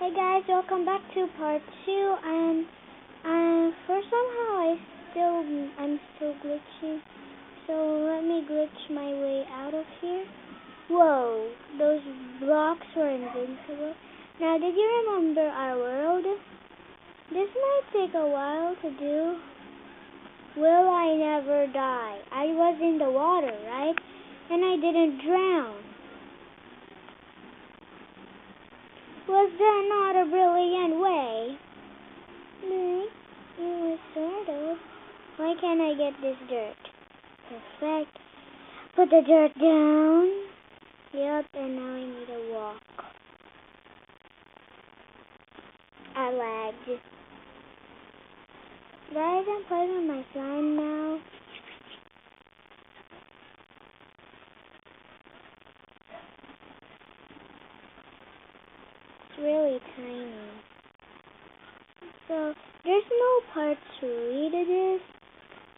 Hey guys, welcome back to part two. And and for somehow I still I'm still glitching. So let me glitch my way out of here. Whoa, those blocks were invincible. Now, did you remember our world? This might take a while to do. Will I never die? I was in the water, right? And I didn't drown. Was that not a brilliant way? No, it was sort of. Why can't I get this dirt? Perfect. Put the dirt down. Yep, and now I need to walk. I lagged. Guys, I'm playing with my slime now. It's really tiny. So, there's no part to this.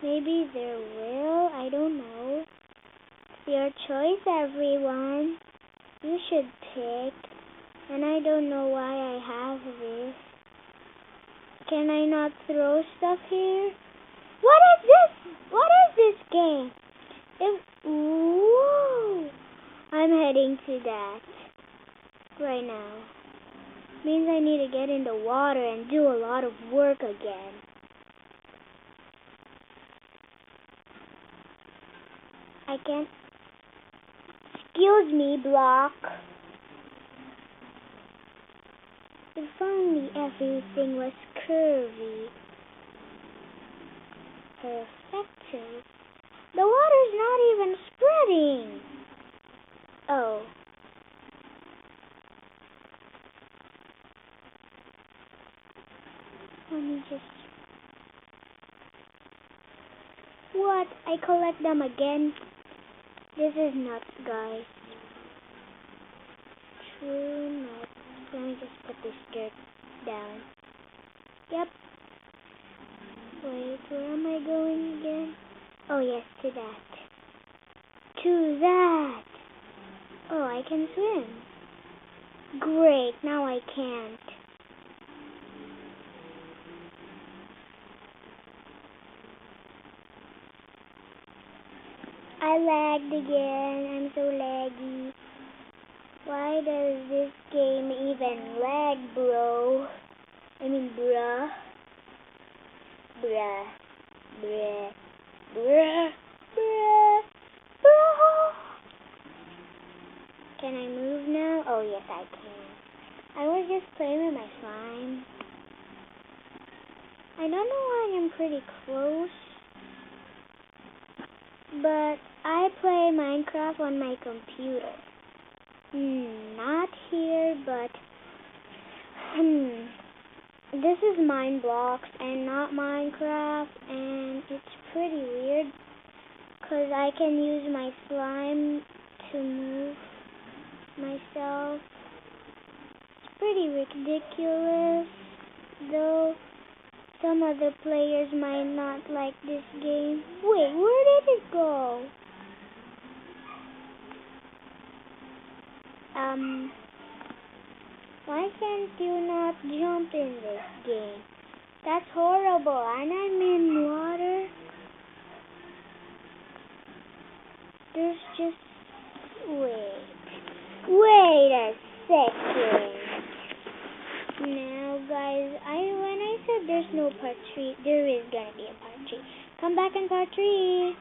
Maybe there will. I don't know. It's your choice, everyone. You should pick. And I don't know why I have this. Can I not throw stuff here? What is this? What is this game? It, whoa! I'm heading to that right now. Means I need to get in the water and do a lot of work again. I can't. Excuse me, block. If only everything was curvy. Perfecto. The water's not even spreading. Oh. Let me just... What? I collect them again? This is nuts, guys. True nuts. Let me just put this dirt down. Yep. Wait, where am I going again? Oh, yes, to that. To that. Oh, I can swim. Great, now I can't. I lagged again. I'm so laggy. Why does this game even lag, bro? I mean, bruh. Bruh. Bruh. Bruh. Bruh. Bruh. Can I move now? Oh, yes, I can. I was just playing with my slime. I don't know why I'm pretty close. But I play Minecraft on my computer. Hmm, not here, but hmm, this is Mineblox and not Minecraft, and it's pretty weird because I can use my slime to move myself. It's pretty ridiculous, though. Some other players might not like this game. Wait, where go? Um, why can't you not jump in this game? That's horrible, and I'm in water. There's just... Wait. Wait a second. Now, guys, I when I said there's no part 3, there is gonna be a part 3. Come back in part 3.